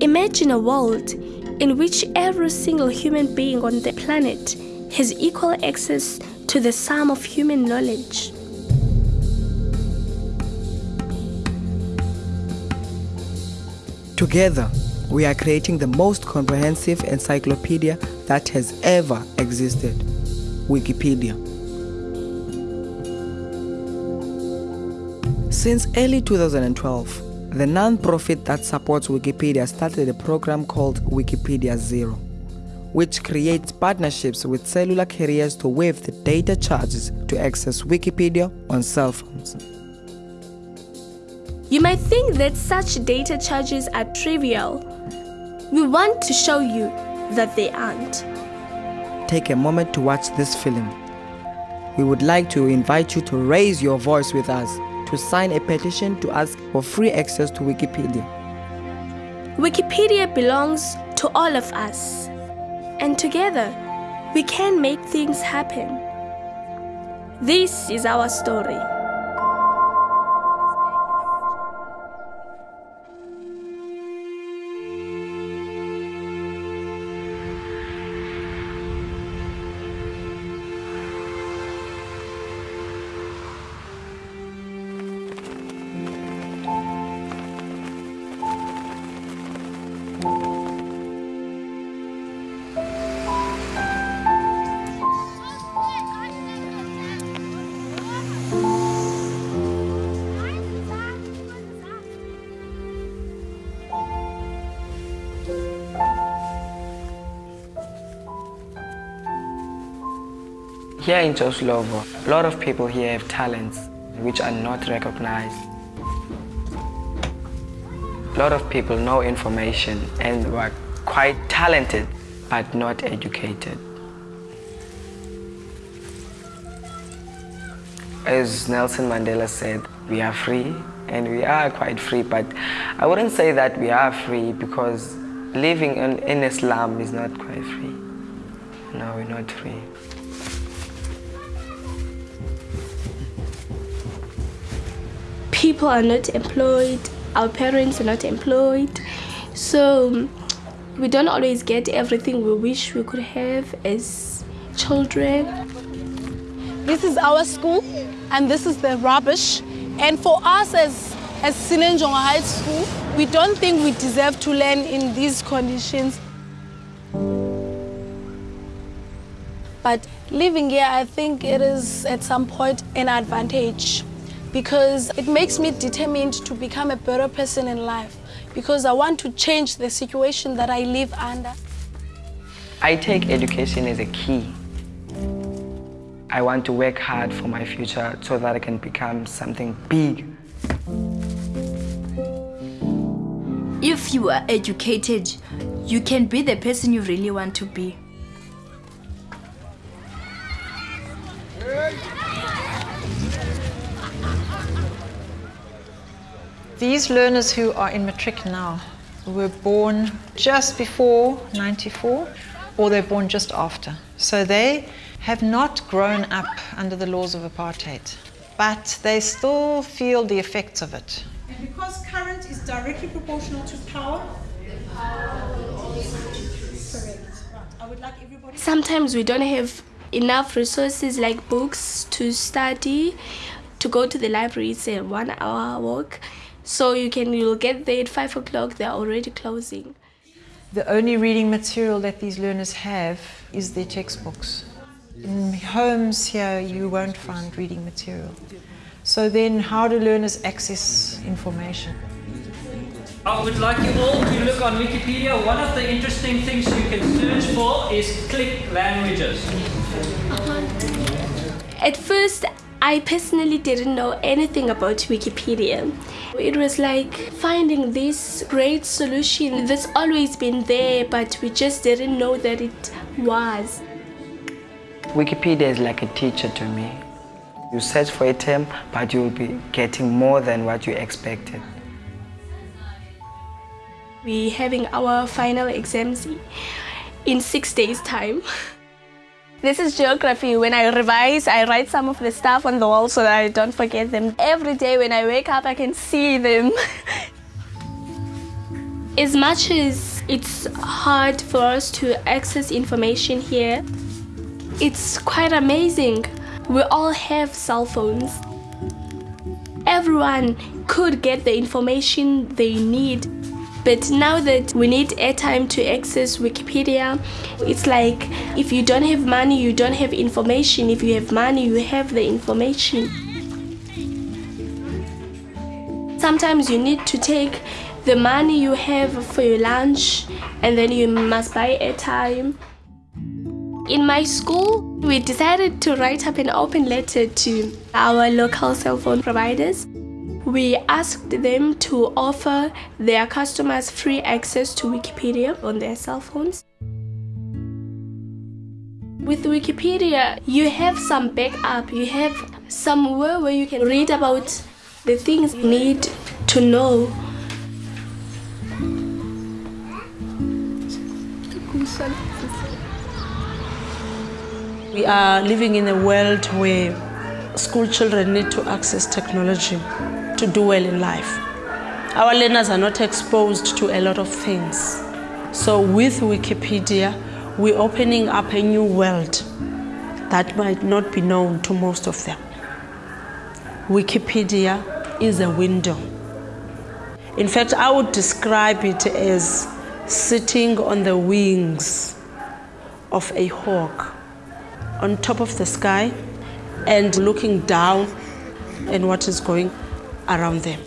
Imagine a world in which every single human being on the planet has equal access to the sum of human knowledge. Together, we are creating the most comprehensive encyclopedia that has ever existed Wikipedia. Since early 2012, the non-profit that supports Wikipedia started a program called Wikipedia Zero, which creates partnerships with cellular carriers to waive the data charges to access Wikipedia on cell phones. You might think that such data charges are trivial. We want to show you that they aren't. Take a moment to watch this film. We would like to invite you to raise your voice with us to sign a petition to ask for free access to Wikipedia. Wikipedia belongs to all of us. And together, we can make things happen. This is our story. Here in Joe Slovo, a lot of people here have talents which are not recognized. A lot of people know information and are quite talented but not educated. As Nelson Mandela said, we are free and we are quite free, but I wouldn't say that we are free because living in, in Islam is not quite free. No, we're not free. People are not employed, our parents are not employed, so we don't always get everything we wish we could have as children. This is our school, and this is the rubbish. And for us as, as Sinenjongo High School, we don't think we deserve to learn in these conditions. But living here, I think it is at some point an advantage because it makes me determined to become a better person in life because I want to change the situation that I live under. I take education as a key. I want to work hard for my future so that I can become something big. If you are educated, you can be the person you really want to be. These learners who are in matric now were born just before 94 or they're born just after. So they have not grown up under the laws of apartheid, but they still feel the effects of it. And because current is directly proportional to power, Sometimes we don't have enough resources like books to study. To go to the library, it's a one hour walk. So you can you'll get there at five o'clock. They're already closing. The only reading material that these learners have is their textbooks. In homes here, you won't find reading material. So then, how do learners access information? I would like you all to look on Wikipedia. One of the interesting things you can search for is click languages. At first, I personally didn't know anything about Wikipedia. It was like finding this great solution that's always been there, but we just didn't know that it was. Wikipedia is like a teacher to me. You search for a term, but you'll be getting more than what you expected. We're having our final exams in six days' time. This is geography. When I revise, I write some of the stuff on the wall so that I don't forget them. Every day when I wake up, I can see them. As much as it's hard for us to access information here, it's quite amazing. We all have cell phones. Everyone could get the information they need. But now that we need airtime to access Wikipedia, it's like if you don't have money, you don't have information. If you have money, you have the information. Sometimes you need to take the money you have for your lunch and then you must buy airtime. In my school, we decided to write up an open letter to our local cell phone providers. We asked them to offer their customers free access to Wikipedia on their cell phones. With Wikipedia, you have some backup, you have somewhere where you can read about the things you need to know. We are living in a world where school children need to access technology to do well in life. Our learners are not exposed to a lot of things. So with Wikipedia, we're opening up a new world that might not be known to most of them. Wikipedia is a window. In fact, I would describe it as sitting on the wings of a hawk on top of the sky and looking down and what is going around them.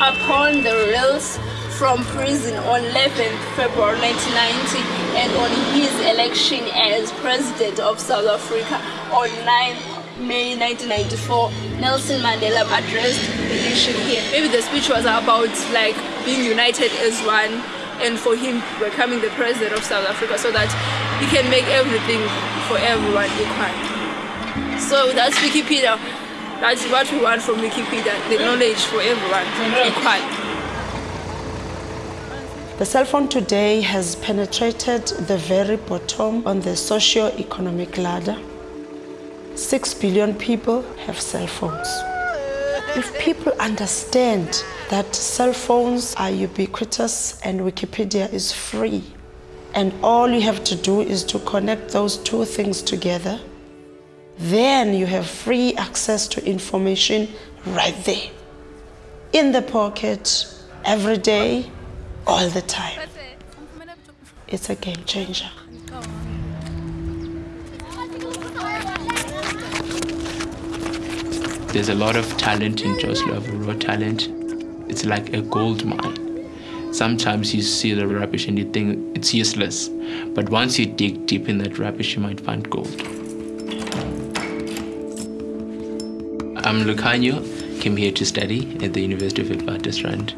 Upon the release from prison on 11th February 1990 and on his election as President of South Africa on 9th May 1994, Nelson Mandela addressed the nation here. Maybe the speech was about like being united as one and for him becoming the president of South Africa so that he can make everything for everyone equal. So that's Wikipedia. That's what we want from Wikipedia, the knowledge for everyone equal. The cell phone today has penetrated the very bottom on the socio-economic ladder. Six billion people have cell phones. If people understand that cell phones are ubiquitous and Wikipedia is free, and all you have to do is to connect those two things together, then you have free access to information right there. In the pocket, every day, all the time. It's a game changer. There's a lot of talent in Joe Slovo, raw talent. It's like a gold mine. Sometimes you see the rubbish and you think it's useless. But once you dig deep in that rubbish, you might find gold. I'm Lucanio, came here to study at the University of Witwatersrand.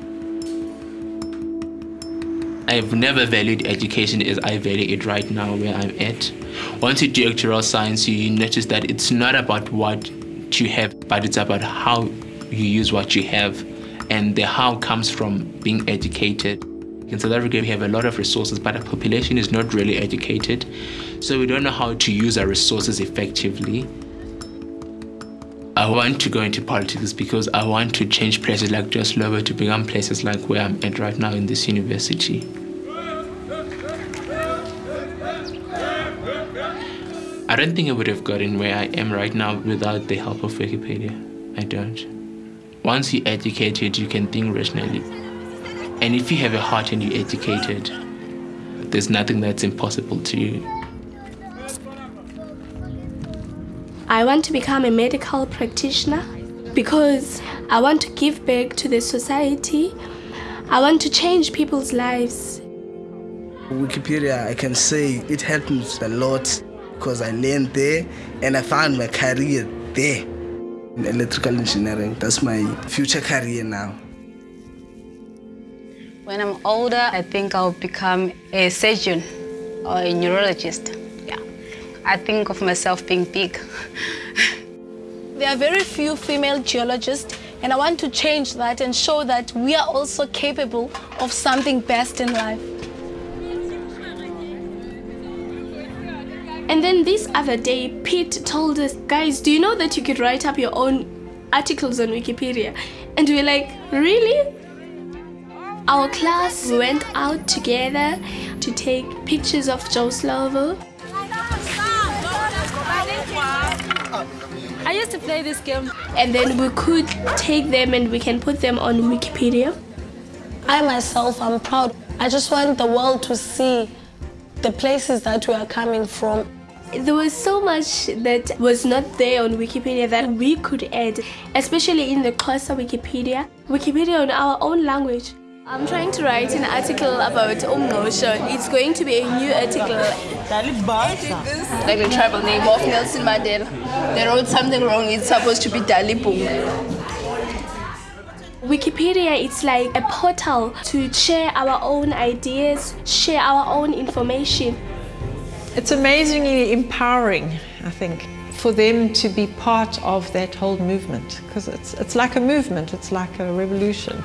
I've never valued education as I value it right now where I'm at. Once you do actuarial science, you notice that it's not about what you have, but it's about how you use what you have. And the how comes from being educated. In South Africa, we have a lot of resources, but our population is not really educated. So we don't know how to use our resources effectively. I want to go into politics because I want to change places like Joe Slovo to become places like where I'm at right now in this university. I don't think I would have gotten where I am right now without the help of Wikipedia. I don't. Once you're educated, you can think rationally. And if you have a heart and you're educated, there's nothing that's impossible to you. I want to become a medical practitioner because I want to give back to the society. I want to change people's lives. Wikipedia, I can say it helped me a lot because I learned there and I found my career there in electrical engineering. That's my future career now. When I'm older, I think I'll become a surgeon or a neurologist. Yeah. I think of myself being big. There are very few female geologists, and I want to change that and show that we are also capable of something best in life. And then this other day, Pete told us, guys, do you know that you could write up your own articles on Wikipedia? And we we're like, really? Our class went out together to take pictures of Joe Slovo. I used to play this game. And then we could take them and we can put them on Wikipedia. I myself I'm proud. I just want the world to see the places that we are coming from. There was so much that was not there on Wikipedia that we could add, especially in the Xhosa Wikipedia, Wikipedia on our own language. I'm trying to write an article about Umngqusho. It's going to be a new article. Like the tribal name of Nelson Mandela. They wrote something wrong. It's supposed to be Dalibunga. Wikipedia is like a portal to share our own ideas, share our own information. It's amazingly empowering, I think, for them to be part of that whole movement because it's, it's like a movement, it's like a revolution.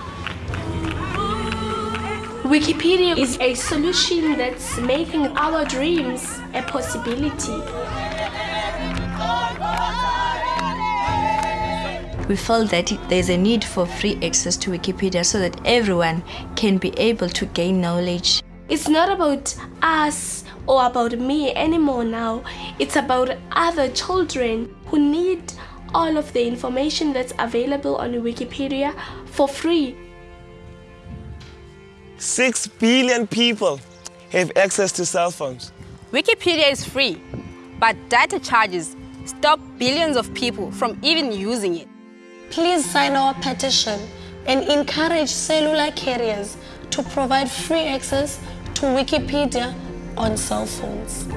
Wikipedia is a solution that's making our dreams a possibility. We felt that there's a need for free access to Wikipedia so that everyone can be able to gain knowledge. It's not about us or about me anymore now. It's about other children who need all of the information that's available on Wikipedia for free. 6 billion people have access to cell phones. Wikipedia is free, but data charges stop billions of people from even using it. Please sign our petition and encourage cellular carriers to provide free access to Wikipedia on cell phones.